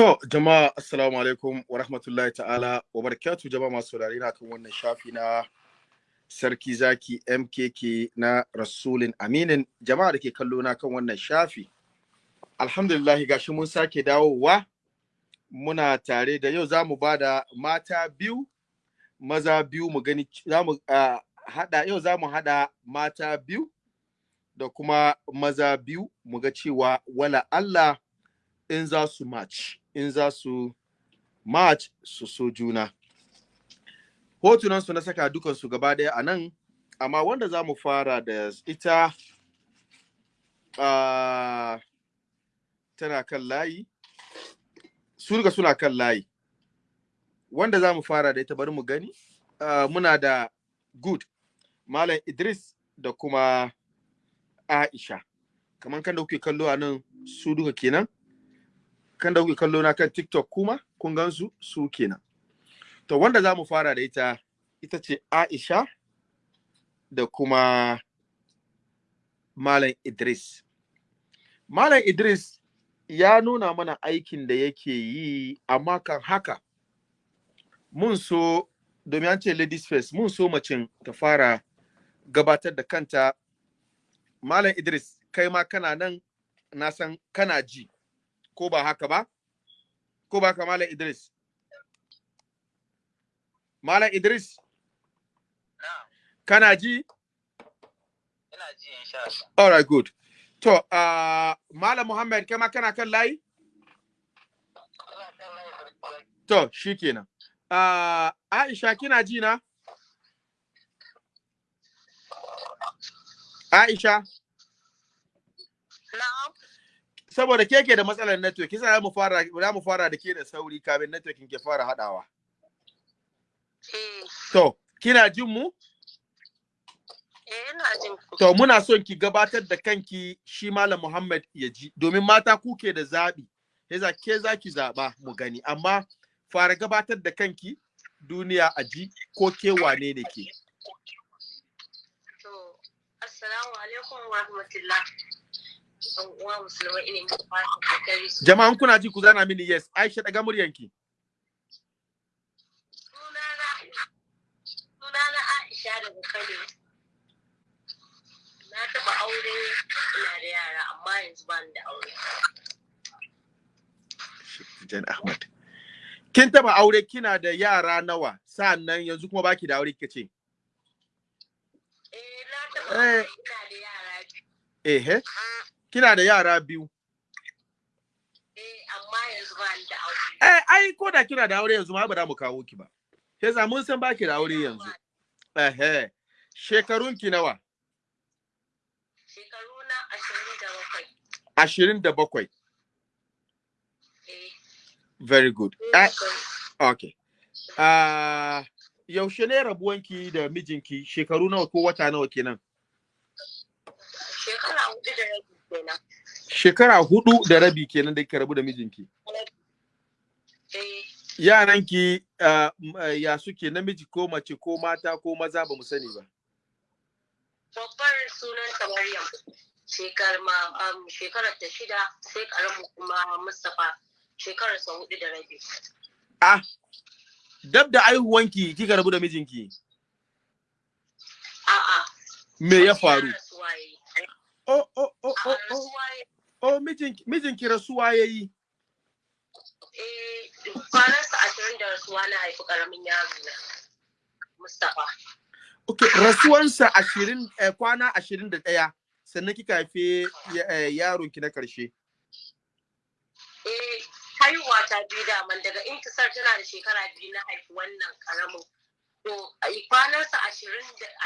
To, jama'a assalamu alaikum wa rahmatullahi ta'ala wa barakatu jama'a masu saurari na kan wannan shafi na Sarki Zaki MKK na Rasulin Aminin. Jama'a da ke kallo na kan wannan shafi. Alhamdulillah gashi mun sake dawowa. Muna tare da yau za mu ba da mata biyu maza biyu mu gani za mu uh, hada yau za mu hada mata biyu da kuma maza biyu mu ga cewa wala Allah in za su match. In za su match su so juna. Hotunan su na saka dukan su gaba ɗaya a nan amma wanda za mu fara da ita uh, tana kan layi. Su suna kan layi. Wanda za mu fara da ita bari mu gani. Uh, muna da good malam idris da kuma aisha. Kamar kan da kuke kallo a nan su duka kenan. Kan da kuke kallo na kan TikTok kuma kun gansu su kenan. To wanda za mu fara da ita ita ce Aisha da kuma Malam Idris. Malam Idris ya nuna mana aikin da yake yi amma kan haka mun so domin an ce ladies first mun so macin ta fara gabatar da kanta Malam Idris kai ma kana nan na san kana ji. Ko ba haka ba? Ko ba ka Malam Idris? Malam Idris? Kana ji? Ina ji insha Allah. All right, good. To, uh, Malam Muhammad, kai ma kana kan layi? To, shi kenan. Uh, Aisha, kina ji na? Aisha? Saboda ke ke da matsalar network kisa za mu fara za mu fara da ke da sauri kafin networking ke fara hadawa Eh, to kina jin mu? Eh ina jin ku. to muna son ki gabatar da kanki shi malam Muhammad ya ji. Domin mata kuke da zabi yasa ke za ki zaba mu gani. Amma fara gabatar da kanki duniya a ji ko ke wane ne ke. To, assalamu alaikum wa rahmatullah. Uwa musulmai ƙoƙari jama'an kuna ji ku zana mini yes Aisha daga muryanki Sunana Aisha daga Kano. Na taɓa aure ina da yara amma yanzu ba ni da aure. Jan Ahmad kin taba aure kina da yara nawa sa'an nan yanzu kuma baki da aure kika ce Eh, na taɓa Eh. aure ina da yara biyu. ehe kina da yara biyu Eh, amma yanzu ba ni da aure. Eh, ai ko da kina da aure yanzu ma ba za mu kawo ki ba. Ke za mun san baki da aure yanzu. Eh, shekarun ki nawa? Shekaru na ashirin da bakwai. Ashirin da bakwai. Eh, Very good. Eh, bakwai. okay. Ah, yaushe ne rabuwanki da mijinki shekaru nawa ko wata nawa kenan? Shekara huɗu da rabi kenan. Shekara huɗu da rabi kenan da kika rabu da mijinki. Eh, Yaranki ah, m- ah, ya suke namiji ko mace ko mata ko maza ba mu sani ba. babbar sunanta Maryam. Shekar ma um, shekarar ta shida sai karamu kuma Mustapha shekarar sa huɗu da rabi. Ah, dab da aihuwanki kika rabu da mijinki. A'a. Me ya faru? Oh, oh, oh, mijinki, rasuwa ya yi. Eh, kwanansa ashirin da rasuwa na haifi ƙaramin yaro na. Mustapha. Ok, rasuwansa ashirin, eh, kwana ashirin da ɗaya, sannan kika haife eh, yaronki na ƙarshe. Eh, haihuwa ta biyu daman daga intisar tana da shekara biyu na haifi wannan ƙaramin. To, ai, kwanansa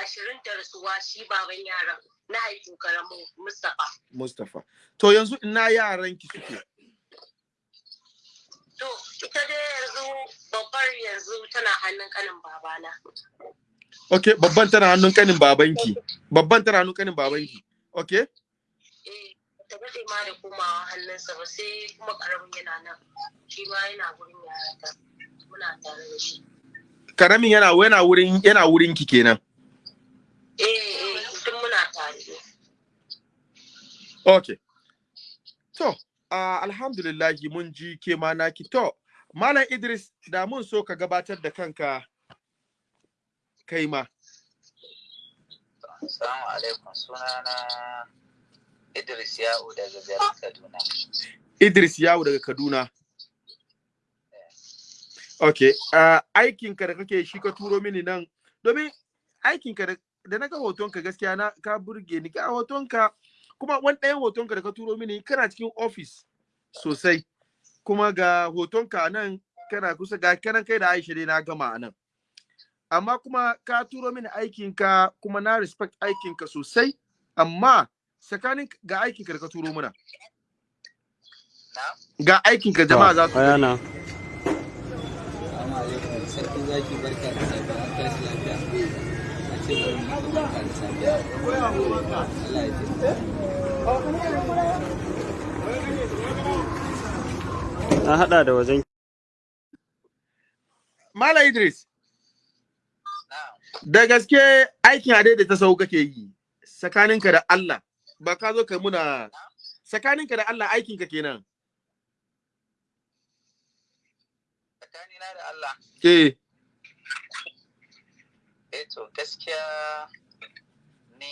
ashirin da rasuwa shi baban yaran na haifi ƙaramin Mustapha. Mustapha. To yanzu ina yaranki suke. To, ita dai yanzu babbar yanzu tana hannun kanin babana. Ok, babban tana hannun kanin babanki. Babban tana hannun kanin babanki. Ok? Eh, ta daɗe ma da komawa hannunsa ba sai kuma ƙaramin yana nan. Shi ma yana gurin yarata. Muna tare da shi. Karamin yana yana wurin yana wurin ki kenan. Eh, eh, duk muna tare. Ok. To, uh, alhamdulillahi mun ji ke ma naki to malam idris da mun so ka gabatar da kanka kai ma Assalamu alaikum sunana Idris Ya'u daga garin Kaduna. idris yawo daga kaduna ok uh, aikinka da kake shi ka turo mini nan domin aikinka da, da na ga hotonka gaskiya na ka burge ni. Ka hotonka kuma wani ɗayan hotonka da ka turo mini kana cikin ofis sosai. Kuma ga hotonka nan kana kusa ga kanan kai da aisha dai na gama a nan. Amma kuma ka turo mini aikinka kuma na respect aikinka sosai. Amma tsakanin ga aikinka da ka turo mana. Na? ga aikinka jama'a za su ce bari mu da safiya. Allah ya taimaka. na hada da wajen Mala Idris, da gaske aikin ade da ta sau kake yi, tsakaninka da Allah, ba ka zo ka muna tsakaninka da Allah aikinka kenan. Tsakanina da Allah. Eh to gaskiya ni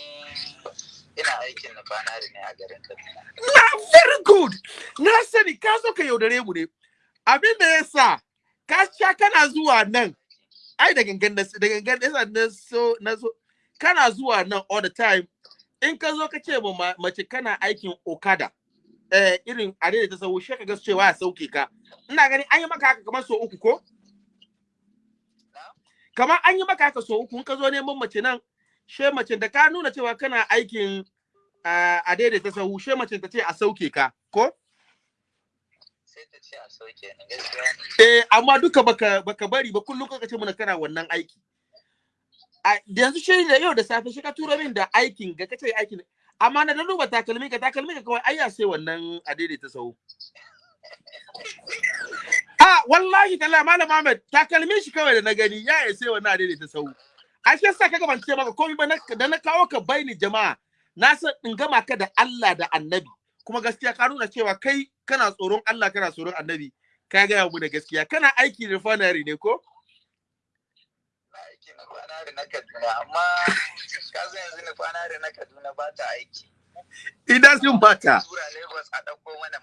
ina aikin nufanari ne a garin Kaduna. na very good. Na sani ka zo ka yaudare mu ne. Abin da ya sa, ka sha kana zuwa nan, ai da gangan da da gangan da yasa na so na so kana zuwa nan all the time. In ka zo ka ce ma- mace kana aikin Okada, eh irin da ta sau shi ka ga cewa ya sauke ka. Ina gani an yi maka haka kamar so uku ko? Kamar an yi maka haka so uku ka zo neman mace nan she mace da ka nuna cewa kana aikin ah, a daidaita sahu she mace ta ce a sauke ka ko? Sai ta ce a sauke ni gaskiya ne. eh amma duka baka baka bari ba kullum ka ce mana kana wannan aiki. A yanzu shi da yau da safe shi ka tura min da aikin ga kace aikin. Amma na da duba takalmi ka takalmi ka kawai ayya sai wannan a daidaita sahu. a wallahi talla malam Ahmed takalmin shi kawai da na gani ya yi sai wannan a daidaita sahu a shi yasa kaga ban ce maka komai ba na- da na kawo ka baini jama'a na san in gama ka da Allah da Annabi. Kuma gaskiya ka nuna cewa kai kana tsoron Allah kana tsoron Annabi. Ka gaya mu da gaskiya. Kana aiki refinery ne ko? Na aiki nufanari na Kaduna amma ka yanzu nufanari na Kaduna ba ta aiki.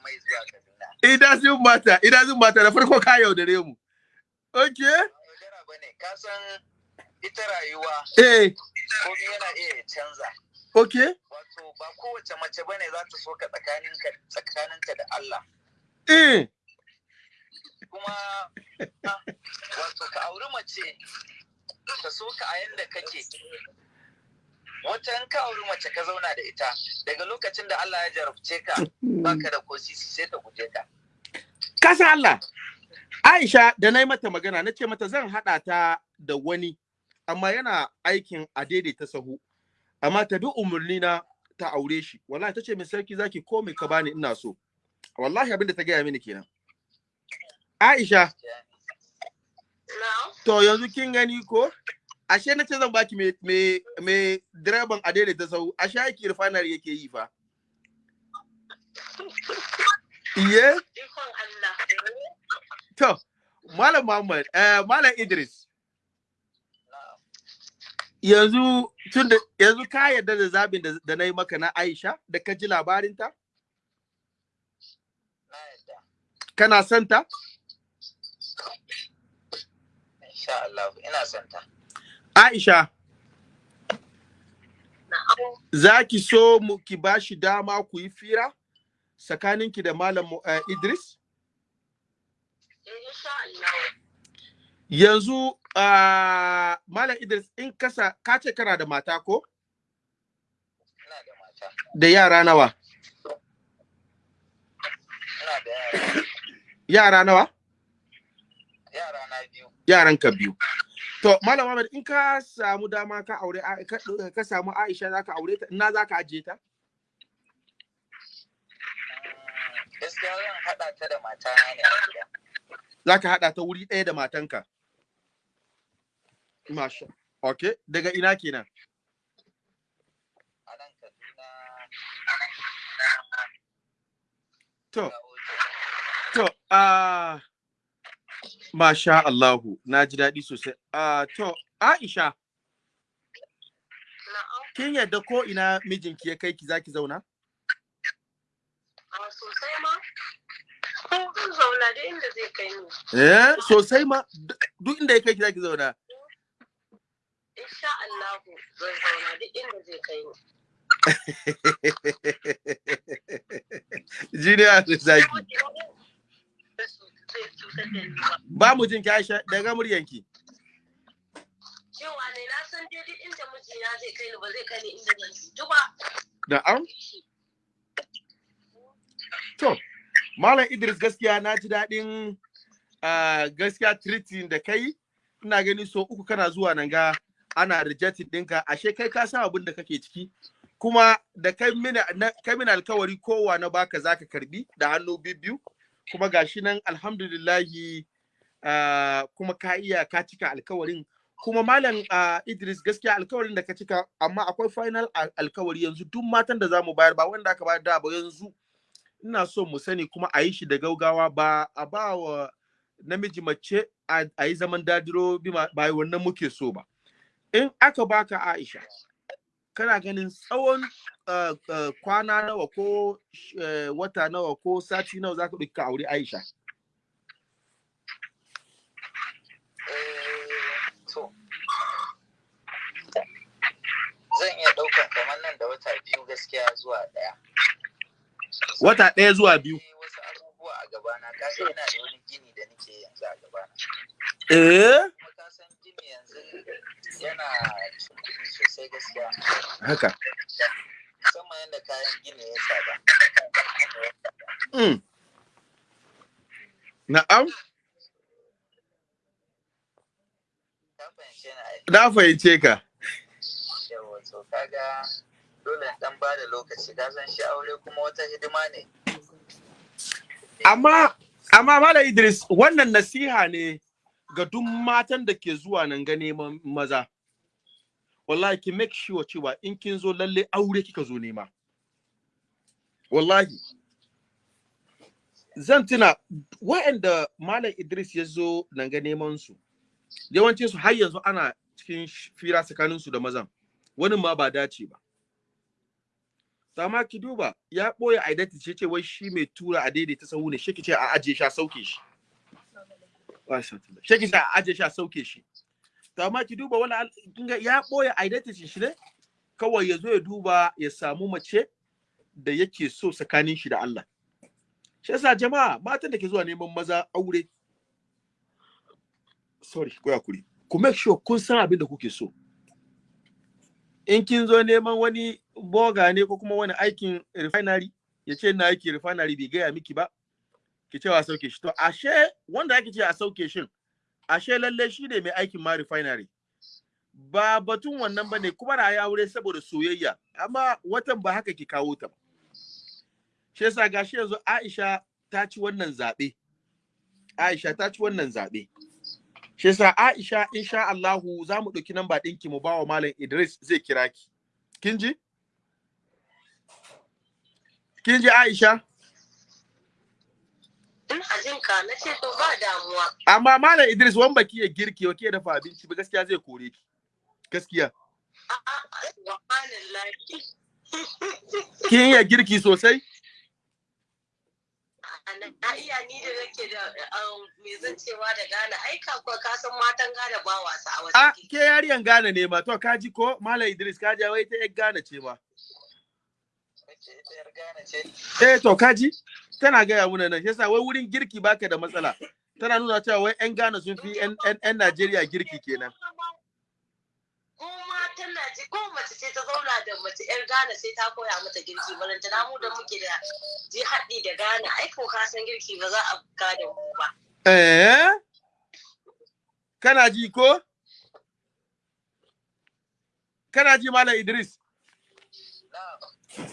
Mai zuwa Kaduna. idan sun mata idan sun mata da farko ka yaudare mu. Okay ka ita rayuwa eh. yana iya canza. okay Wato ba kowace mace ba ne za ta so ka tsakaninka da Allah. eh. Kuma ah, wato ka auri mace ta so ka a yanda kake. Wata in ka auri mace ka zauna da ita daga lokacin da Allah ya jarabce ka baka da kosisi sai ta guje ka. kasa Allah. Aisha da na yi mata magana na ce mata zan haɗa ta da wani amma yana aikin a daidaita sahu. Amma ta bi umarni na ta aure shi. Wallahi ta ce min sarki zaki komai ka bani ina so. Wallahi abin da ta gaya mini kenan. Aisha. To yanzu kin gani ko? Ashe na ce zan baki me me me direban a daidaita sahu ashe aiki refinery yake yi fa. Iye? To Malam Muhammad eh Malam Idris. Yanzu tun da yanzu ka yarda da zabin da, da na yi maka na Aisha da ka ji labarinta? Kana son ta? Insha Allah ina son ta. Aisha Na'am. za ki so mu ki ba shi dama ku yi fira tsakaninki da Malam eh, Idris yanzu ah, Malam Idris in kasa ka ce kana da mata ko da yara nawa yara. yara nawa Yara na biyu. yaran ka biyu to Malam Muhammad in ka samu dama ka aure ka, samu Aisha za ka aure ta ina za ka ajiye ta Gaskiya zan haɗa ta da matana ne a gida. za ka haɗa ta wuri ɗaya da matanka. Masha. Ok, daga ina kenan. A nan Kaduna. To, To, ah, masha Allahu, na ji daɗi sosai. Ah, to, Aisha, kin yadda ko ina mijinki ya kai ki zaki zauna? A sosai ma. Zan zauna da inda zai kai ni. Eh, sosai ma, duk- inda ya kai ki zaki zauna. Insha Allahu zan zauna duk inda zai kai ni. Jiniya da zaki. Zai cutar da ni ba. Ba mu jin ki Aisha daga muryanki. Cewa ne na san inda mijina zai kai ni ba zai kai ni inda zan cutu ba. Na'am. To, Malam Idris gaskiya na ji daɗin gaskiya treating da kai. Ina gani so uku kana zuwa nan ga ana rejected ɗinka. Ashe kai ka san abin da kake ciki. Kuma da kai mini alkawari kowa na baka zaka karɓi da hannu biyu. Kuma gashi nan alhamdulillahi ah, kuma ka iya ka cika alkawarin. Kuma Malam ah, Idris gaskiya alkawarin da ka cika amma akwai final al- alkawari yanzu duk matan da za mu bayar ba wanda aka bayar da ba yanzu ina so mu sani kuma a yi shi da gaugawa ba a ba wa namiji mace a yi zaman dadiro ba wannan muke so ba in aka baka Aisha kana ganin tsawon uh, uh, kwana nawa ko uh, wata nawa ko sati nawa za ka ɗauki ka aure Aisha? Eh, to. Zan iya ɗaukan kamar nan da wata biyu gaskiya zuwa ɗaya. Wata ɗaya zuwa biyu? Wasu abubuwa a gabana. Ina da wani gini da nake yanzu a gabana. Eh? Gini yanzu yana sosai gaskiya. Haka. Musamman yadda kayan gini ya tsada mm. na'am. Na fahimce ka. Yawa to kaga dole dan ba da lokaci. Ka san shi aure kuma wata hidima ne. Amma amma Malam Idris wannan nasiha ne ga duk matan da ke zuwa nan ga neman maza. Wallahi ki make sure cewa in kin zo lalle aure kika zo nema. Wallahi. Zan tuna wa'anda Malam Idris ya zo nan ga neman su yawancin su har yanzu ana cikin fira tsakanin su da mazan. Wani ma ba dace ba. To amma ki duba ya ɓoye identity ce wai shi mai tura a daidaita sahu ne shi ce a ajiye shi a sauke shi. Shi ce a ajiye shi a sauke shi. To amma ki duba wala al- kin ga ya ɓoye identity shi ne? Kawai ya zo ya duba ya samu mace da yake so tsakanin shi da Allah. Shi yasa jama'a matan da ke zuwa neman maza aure sorry ko haƙuri. Ku make sure kun san abin da kuke so. In kin zo neman wani boga ne ko kuma wani aikin refinery ya ce na aiki refinery bai gaya miki ba ki ce a sauke shi. To ashe wanda ake ce a sauke shin ashe lalle shi ne mai aikin ma refinery. Ba batun wannan ba ne kuma ya aure saboda soyayya amma watan ba haka ki kawo ta shi yasa gashi yanzu Aisha ta ci wannan zaɓe. Aisha ta ci wannan zaɓe. Shi yasa Aisha insha Allahu za mu ɗauki namba ɗinki mu ba wa Malam Idris zai kira ki. Kin ji? Kin ji Aisha? Ina jin ka na ce to ba damuwa. amma Malam Idris wan baki ya girki wa ke dafa abinci ba gaskiya zai kore ki. Gaskiya. Kin iya girki sosai? Na iya ni da nake da um, me zan cewa da Ghana ai ka kuwa ka san matan Ghana ba wasa a a wajen ke yariyan Ghana ne ma. To kaji ko? Malam Idris kaji wai ta yar Ghana ce ma. Eh to kaji tana gaya muna nan yasa wai wurin girki baka da matsala. Tana nuna cewa wai yan Ghana sun fi yan Najeriya girki kenan. Ko mace ce ta zauna da mace yar Ghana sai ta koya mata girki. Balanta na mu da muke da ji haɗi da Ghana ai ko ka san girki ba za a ka da mu ba. Eh? Kana ji ko? Kana ji Malam Idris?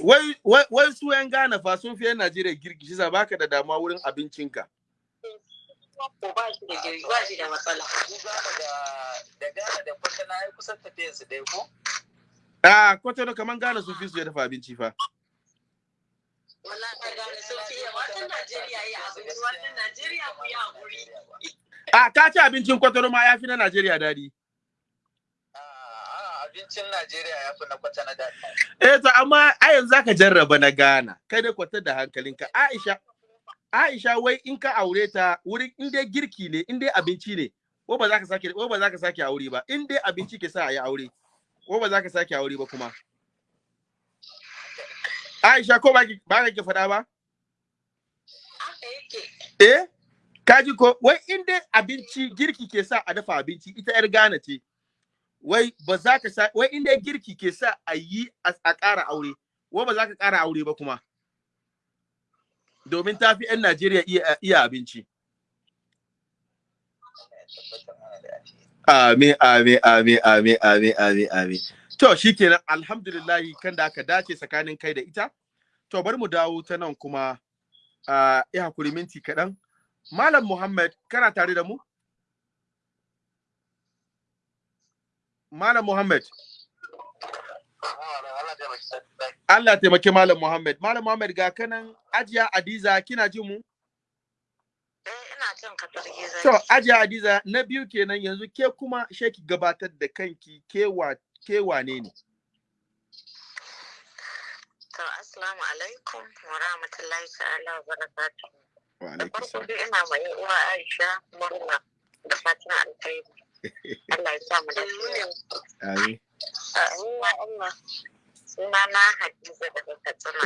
Wai wai wai su yan Ghana fa sun fi yan Najeriya girki shi baka da damuwa wurin abincinka ko ba shi da girki ba shi da matsala ku Ghana da da Ghana da Kwatana ai kusan tafiyar su dai ko Ah, kwatano kaman Ghana sun fi su ya dafa abinci fa. Wallahi gane sun fi Najeriya abinci Najeriya ku. A ka ci abincin kwatano ma ya fi na Najeriya daɗi. Abincin Najeriya ya fi na kwata na daɗi. Eh to amma a yanzu zaka jarraba na Ghana. Kai dai kwatar da hankalinka. Aisha Aisha wai in ka aure ta wurin in dai girki ne, in dai abinci ne, ko ba za ka sake ko ba za ka sake aure ba. In dai abinci ke sa a yi aure, ko ba za ka sake aure ba kuma. Aisha ko ba ba ka ki faɗa ba? Eh? Kaji ko wai in dai abinci girki ke sa a dafa abinci ita yar Ghana ce. Wai ba za ka sa wai in dai girki ke sa a yi a ƙara aure, wai ba za ka ƙara aure ba kuma. Domin ta fi 'yan Najeriya iya, abinci. Amin, amin, amin, amin, amin, amin, amin. To, shi kenan, alhamdulillahi kan da aka dace tsakanin kai da ita. To, bari mu dawo ta nan kuma, ya haƙuri minti kaɗan. Malam Muhammad, kana tare da mu? Malam Muhammad, Allah taimake Malam Muhammad. Malam Muhammad ga kanan Ajiya Adiza, kina jin mu? Eh. To, Ajiya Adiza, na biyu kenan yanzu ke kuma sheki gabatar da kanki ke wa ke wane ne? To assalamu alaikum wa rahmatullahi ta'ala wa barakatuh. Wa Da alaikum farko salam. dai ina mai uwa Aisha murna da fatan alkhairi. Allah ya sa mu da Amin. Amin ya Allah. Suna na Hadiza daga Katsina.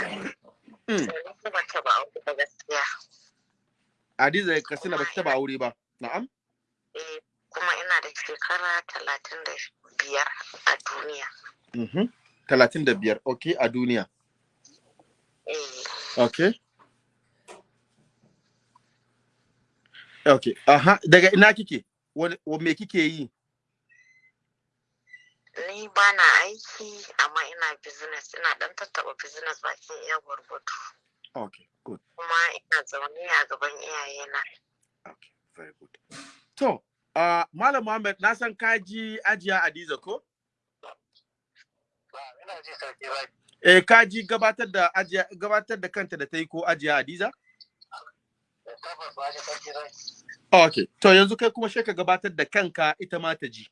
Sai kuma ta ba auku da gaskiya. Katsina ba ta taba aure ba. Na'am? Eh kuma ina da shekara talatin da biyar a duniya. Mhm. Talatin da biyar, ok, a duniya. Eh Ok. Ok, aha, daga ina kike? Me kike yi? ni ba na aiki amma ina business ina dan tattaba business bakin iya gwargwado Ok, good. kuma ina zaune a gaban iyayena Ok, very good. To, uh, Malam Muhammad, na san ka ji ajiya Adiza ko? Eh, ka ji gabatar da ajiya gabatar da kanta da ta yi ko ajiya Adiza? Tabbas ba ji sarki ba. Ok, to yanzu kai kuma sai ka gabatar da kanka ita ma ta ji.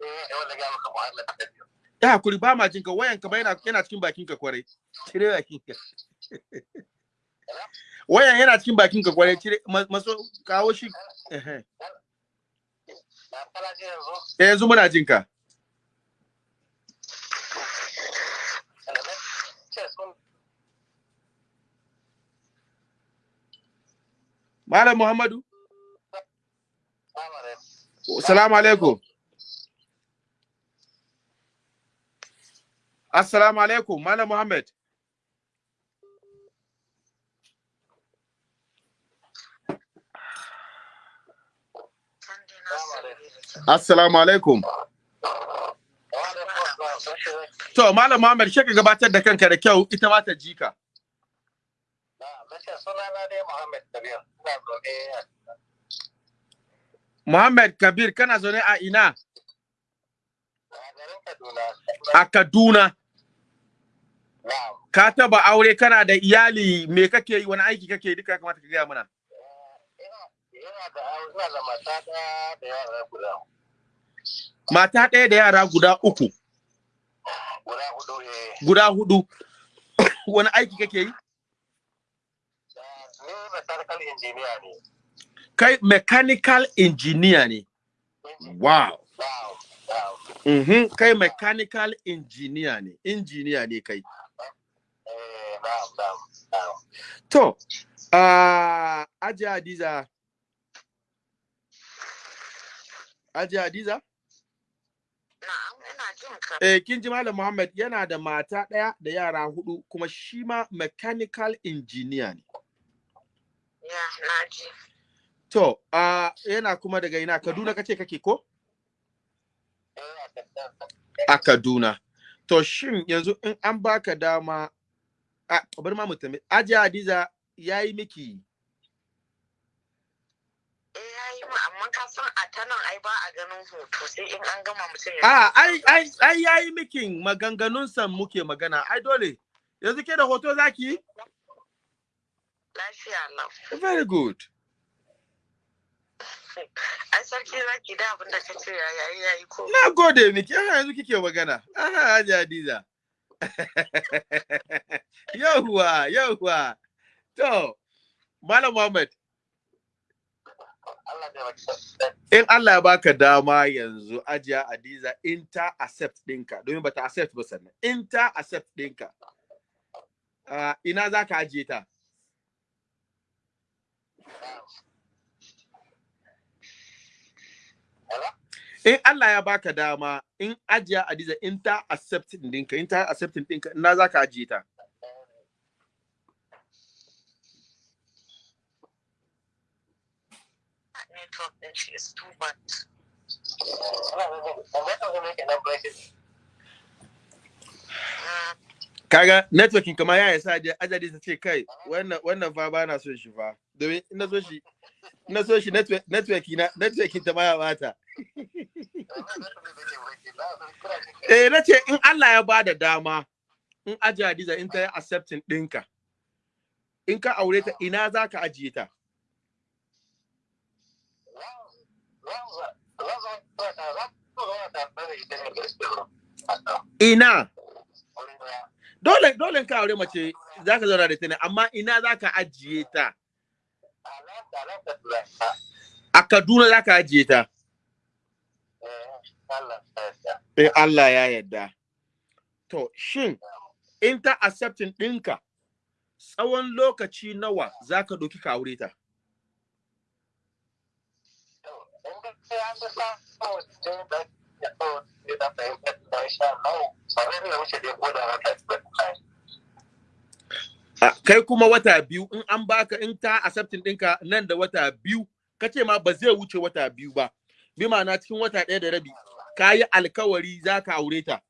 Eh biyu. Ya haƙuri ba ma jinka wayanka ba yana yana cikin bakinka ƙwarai. Cire bakinka. Wayan yana cikin bakinka ƙwarai, cire ma- maso kawo shi. Eh, yanzu muna jinka. Ce Malam Muhammadu, Assalamu alaikum. Assalamu alaikum, Malam Muhammad. Assalamu alaikum. To, Malam Muhammad, shi ka gabatar da kanka da kyau, ita ma ta ji ka. Na nace sunana dai Muhammad da biyu. Ina zaune Muhammad Kabir, kana zaune a ina? a Kaduna. A Kaduna. Na'am. Ka taba aure kana da iyali, me kake yi, wani aiki kake yi, duka ya kamata ka gaya mana. Ina da ina da mata ɗaya da yara guda Mata ɗaya da yara guda uku, guda huɗu eh. guda huɗu. wani aiki kake yi? Ni mechanical engineer ne. Kai mechanical engineer ne. Wow. Na'am. Mhm, kai mechanical engineer ne, engineer ne kai. Eh. To, uh, Ajiya Hadiza. Ajiya Hadiza? Eh, kin ji Malam Muhammad yana da mata ɗaya da yara huɗu kuma shi ma mechanical engineer ne. Ya na ji. To, uh, yana kuma daga ina? Kaduna kace kake ko? A Kaduna. To, shin yanzu in an baka dama, a bari ma mutum, Ajiya Hadiza ya yi miki? Eh yayi ma amma ka san a ta nan ai ba a ganin hoto sai in an gama mutum ya a ai ai ai yayi mikin maganganun san muke magana. Ai dole. Yanzu ke da hoto zaki lafiya lau. Very good. Ai sarki zaki da abin da kace ya yayi yayi ko? Na gode miki. Aha yanzu kike magana. Aha Haji Hadiza. Yauwa yauwa. To Malam Muhammad. In Allah ya baka dama yanzu ajiya Adiza in ta accept ɗinka. Domin bata accept ba sannan. In ta accept ɗinka uh, ina za ka ajiye ta? In Allah ya baka dama in ajiya Adiza in ta accept ɗinka in ta accept ɗinka ina za ka ajiye ta? Network din shi is too much. Mm, kaga networking kama ya yasa ajiya Adiza ta ce kai wannan wannan fa ba na son shi fa. Domin ina so shi ina so shi network na networking ta baya bata. Eh, na ce in Allah ya ba da dama, in ajiye Hadiza in ta yi accepting ɗinka, in ka aure ta ina za ka ajiye ta? Ina, dole dole ka aure mace za ka zauna da ta ne, amma ina za ka ajiye ta? A Kaduna za ka ajiye ta. Eh, Allah ya yarda. To, shin in ta accepting ɗinka, tsawon lokaci nawa za ka ɗauki ka aure ta? Kai kuma wata biyu in an baka in ta accepting ɗinka nan da wata biyu, ka ce ma ba zai wuce wata biyu ba. Bi ma'ana cikin wata ɗaya da rabi, ka yi alkawari za ka aure ta.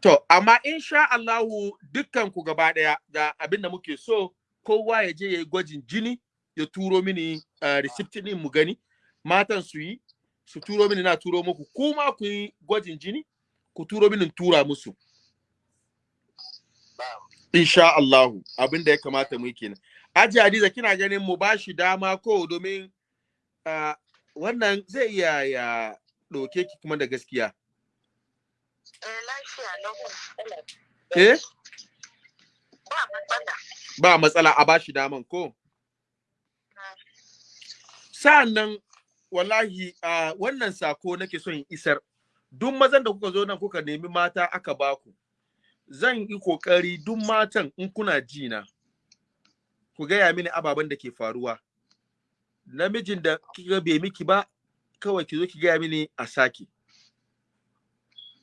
To, amma insha Allahu dukkan ku gaba ɗaya da abin da muke so, kowa ya je ya yi gwajin jini, ya turo mini uh, receipt ɗin mu gani, matan su yi, su turo mini na turo muku, kuma ku yi gwajin jini, ku turo mini in tura musu. Insha Allahu, abin da ya kamata mu yi kenan. Aji Hadiza kina ganin mu ba shi dama ko domin uh, wannan zai iya ya ɗauke ki kuma da gaskiya. eh, Eh? ba matsala Ba matsala a ba shi daman ko? Sa'annan wallahi uh, wannan sako nake son in isar. Duk mazan da kuka zo nan kuka nemi mata aka baku. Zan yi ƙoƙari duk matan in kuna ji na. Ku gaya mini ababen da ke faruwa. Namijin da kika bai miki ba, kawai ki zo ki gaya mini a sake.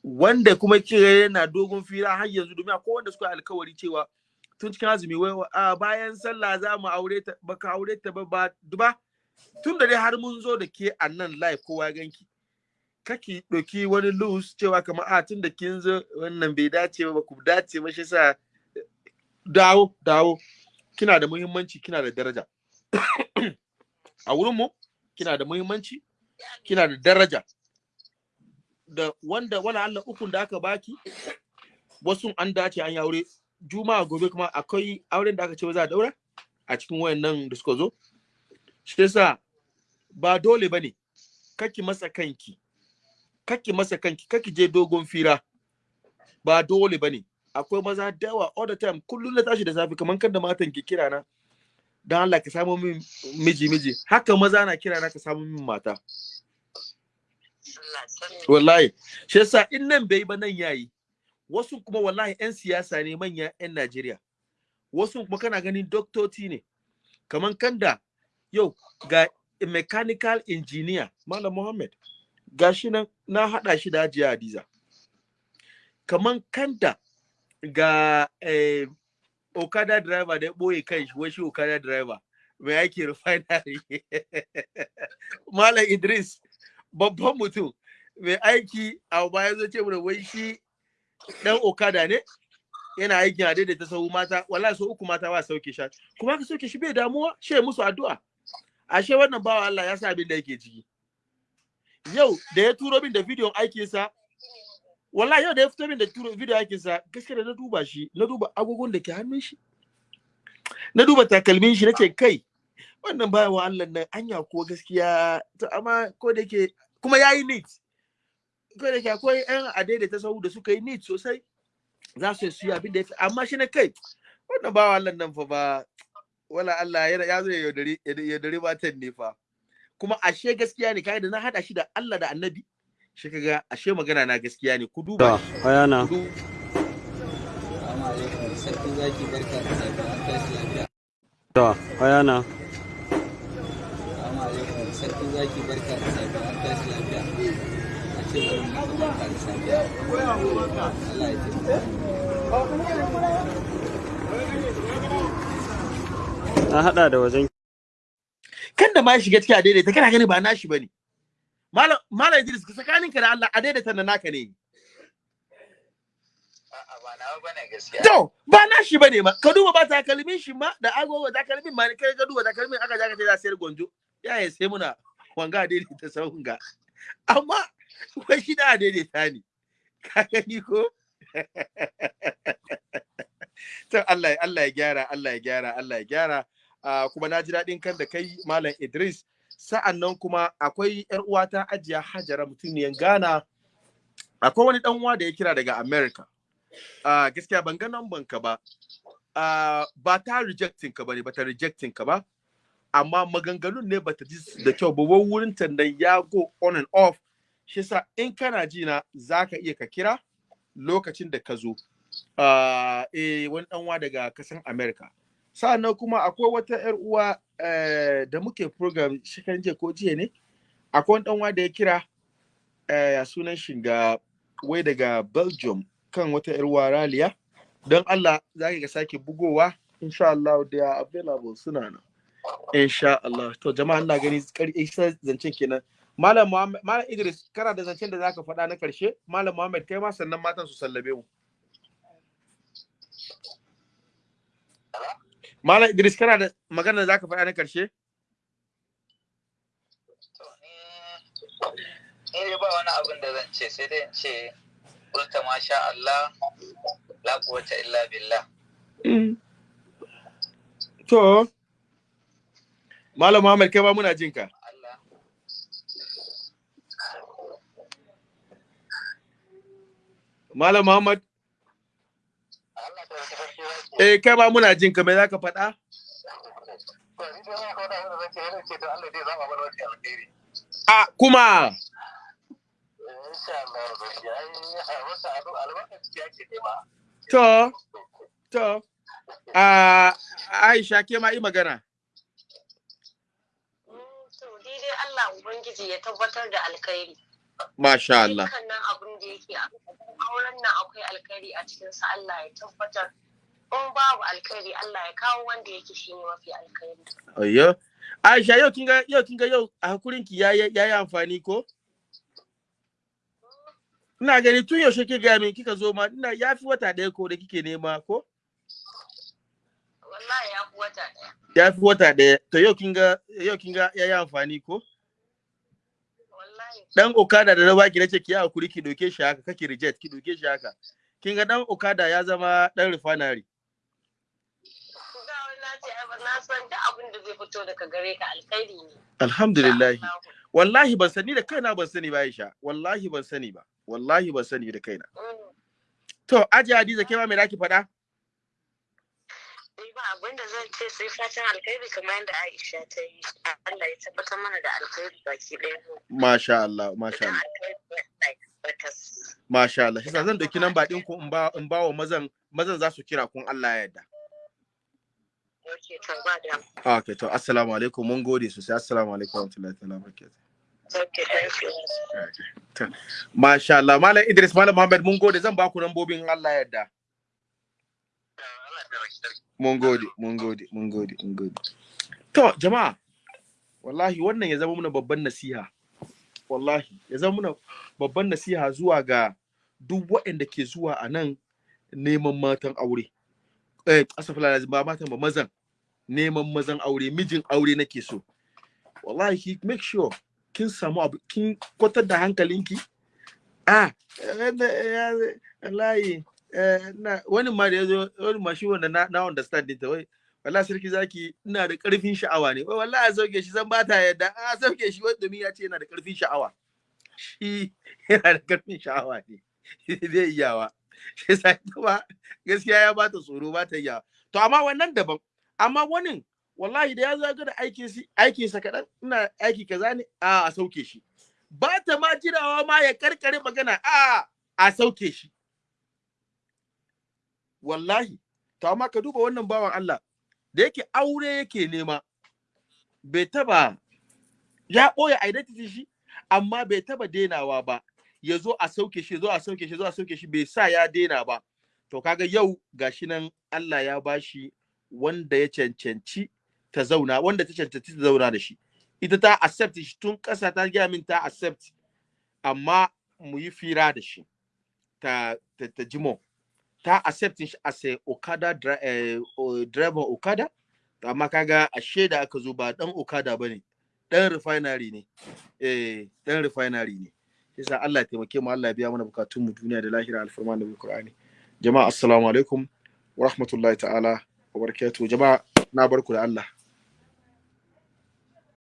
Wanda kuma kira yana dogon fira har yanzu domin akwai wanda suka alkawari cewa tun cikin azumi wai a bayan sallah za mu aure ta baka aure ta ba ba duba tun da dai har mun zo da ke a nan live kowa ganki. Kake ɗauki wani loose cewa kamar a tun da kin zo wannan bai dace ba ku dace ba shi sa dawo dawo. Kina da muhimmanci kina da daraja. A wurin mu kina da muhimmanci kina da daraja. Da wanda wala Allah ukun da aka baki wasu an dace an yi aure. Juma'a gobe kuma akwai auren da aka ce za a daura a cikin wayannan da suka zo. Shi yasa ba dole ba ne kaki masa kanki kaki masa kanki kaki je dogon fira. Ba dole ba ne. Akwai maza da all the time kullum na tashi da safe kamar kan da matan ke kira na dan Allah ka samu min miji miji. Haka maza na kira na ka samu min mata. Wallahi. Shi yasa in nan bai ba nan yayi. Wasu kuma wallahi 'yan siyasa ne manya 'yan Najeriya. Wasu kuma kana ganin doktoci ne. Kaman kanda yau ga mechanical engineer Malam Muhammad gashi nan na hada shi da Hajiya Hadiza. Kaman kanda ga eh, Okada driver da ya ɓoye kai shi wai shi Okada driver mai aiki refinery? Malam Idris babban mutum mai aiki a baya zo ce mana wai shi dan okada ne yana aikin a daidaita sahu mata wallahi so uku mata ba sauke shi. Kuma ka sauke shi bai damuwa ya musu addu'a. Ashe wannan bawa Allah ya sa abin da yake ciki. Yau da ya turo min da bidiyon aikinsa wallahi yau da ya fito min da turo bidiyon aikinsa gaskiya da na duba shi na duba agogon da ke hannun shi na duba takalmin shi nace kai wannan bawa Allah nan anya ko gaskiya to amma ko da yake kuma yayi neat. Ko da yake akwai yan adaidaita sahu da suka yi neat sosai za su yi abin da ya amma shi na kai wannan bawa Allah nan fa ba wala Allah ya ya zo ya yaudari ya matan ne fa kuma ashe gaskiya ne kai da na hada shi da Allah da Annabi shi kaga ashe magana na gaskiya ne ku duba To, ayana. To, ayana. Assalamu alaikum. Sarki zaki barka da safiya. An tashi lafiya. A ce bari mu maka barka da safiya. Allah ya taimaka. An haɗa da wajen kan da ma ya shiga cikin a daidaita kana gani ba nashi ba ne malam malam Idris ka tsakanin ka da Allah a daidaita na naka ne. A'a ba nawa ba ne gaskiya. to ba nashi ba ne ma. Ka duba ba takalmin shi ma da agogo takalmin ma kai ka duba takalmin aka ja ka ce za sayar gonjo ya ya sai muna wanga a daidaita sahun ga amma wai shi da a daidaita ne. Ka gani ko? To Allah Allah ya gyara Allah ya gyara Allah ya gyara. Kuma na ji daɗin kan da kai malam Idris. Sa'an nan kuma akwai yar uwata ajiya Hajara mutumiyan Ghana. Akwai wani dan uwa da ya kira daga America. Gaskiya ban ga number ka ba. Ba ta rejecting ka ba ne ba ta rejecting ka ba. Amma maganganun ne bata ji da kyau ba. Wurin tandan ya go on and off. Shi yasa in kana ji na zaka iya ka kira lokacin da ka zo. Eh wani dan uwa daga kasan America. Sa'an nan kuma akwai wata yar uwa eh, da muke program shekaran jiya ko jiya ne akwai wani uwa da ya kira eh, ya sunan shiga wai daga Belgium kan wata yar uwa Raliya. Don Allah za ka sake bugowa insha Allah they are available suna nan. Insha Allah to jama'a ina gani isa zancen kenan. Malam Muhammad Malam Idris kana da zancen da zaka faɗa na ƙarshe Malam Muhammad kai ma sannan matan su sallabe mu. Malam Idris kana da magana da zaka faɗa na ƙarshe To ni ni dai ba wani abin da zan ce sai dai in ce ulta masha Allah la quwwata illa billah. to Malam Muhammad kai ma muna jin ka. Malam Muhammad Allah ta wata farki zaki. Eh kai ma muna jin ka me zaka faɗa? Ba a kuma. To to. A Aisha ke ma yi magana. Dai Allah Ubangiji ya tabbatar da alkhairi. masha Allah. Dukkanin abin da yake a auren nan akwai alkhairi a cikinsa Allah ya tabbatar. In babu alkhairi Allah ya kawo wanda yake shi ne mafi alkhairi. ayyo. Aisha yau kinga yau kinga yau a hakurin ki yayi yayi amfani ko? Ina gani tun yaushe ke ga min kika zo ma ina yafi wata ɗaya ko da kike nema ko? Wallahi ya fi wata ɗaya. yafi wata ɗaya. To yau kinga yau kinga yayi amfani ko? Wallahi. dan okada da na baki nace ki haƙuri ki doke shi haka kake reject ki doke shi haka. Kin ga dan okada ya zama dan refinery. Ce na san duk abin da zai fito daga gare ka alkhairi ne. alhamdulillah wallahi ban sani da kaina ban sani ba Aisha wallahi ban sani ba wallahi ban sani da kaina Mm. to aje Hadiza kai ma me zaki faɗa Ni ba abin da zan ce sai fatan alkhairi kamar yadda Aisha ta yi. Allah ya tabbatar mana da alkhairi baki ɗaya. masha Allah masha Allah masha Allah shi zan ɗauki namba din ku in ba wa mazan mazan za su kira kun Allah ya yarda. Okay to assalamu alaikum mun gode sosai assalamu alaikum wa rahmatullahi ta'ala barakatuh Ok, thank you. Masha Allah, Malam Idris, Malam Muhammad, mun gode zan ba ku lambobin in Allah ya yarda. Allah ta wata Mun gode, mun gode, mun gode, mun gode. To, jama'a, wallahi wannan ya zama muna babban nasiha. Wallahi, ya zama muna babban nasiha zuwa ga duk waɗanda ke zuwa a nan neman matan aure. Eh, asafala ba matan ba mazan. Neman mazan aure, mijin aure nake so. wallahi make sure kin samu abu kin kwatar da hankalinki. Ah wallahi na wani ma da ya zo wani ma shi wanda na na understand ta wai wallahi sarki zaki ina da ƙarfin sha'awa ne. Wai wallahi sauke shi san ba ta yadda. A sauke shi wai domin ya ce yana da ƙarfin sha'awa. Shi yana da ƙarfin sha'awa ne. Zai iyawa shi sai kuma gaskiya ya bata tsoro ba ta iyawa to amma wannan daban. Amma wani wallahi da ya zo ga da aikin si aikin sa kadan ina aiki kaza ne a a sauke shi. Ba ta ma jirawa ma ya karkare magana a a sauke shi. Wallahi to amma ka duba wannan bawan Allah da yake aure yake nema bai taba ya ɓoye identity shi amma bai taba denawa ba. Ya zo a sauke shi zo a sauke shi zo a sauke shi bai sa ya dena ba. To kaga yau gashi nan Allah ya bashi wanda ya cancanci ta zauna wanda ta cancanci ta zauna da shi. Ita ta accept shi tun ƙasa ta gaya min ta accept amma mu yi fira da shi ta ta, ta jimo. Ta accept shi as a Okada eh, driver Okada amma kaga ashe da aka zo ba dan Okada ba ne dan refinery ne. Eh dan refinery ne. Yasa Allah ya taimake mu Allah ya biya mana bukatun mu duniya da lahira alfarma da Qur'ani. Jama'a assalamu alaikum wa rahmatullahi ta'ala wa barakatuh jama'a na barku da Allah.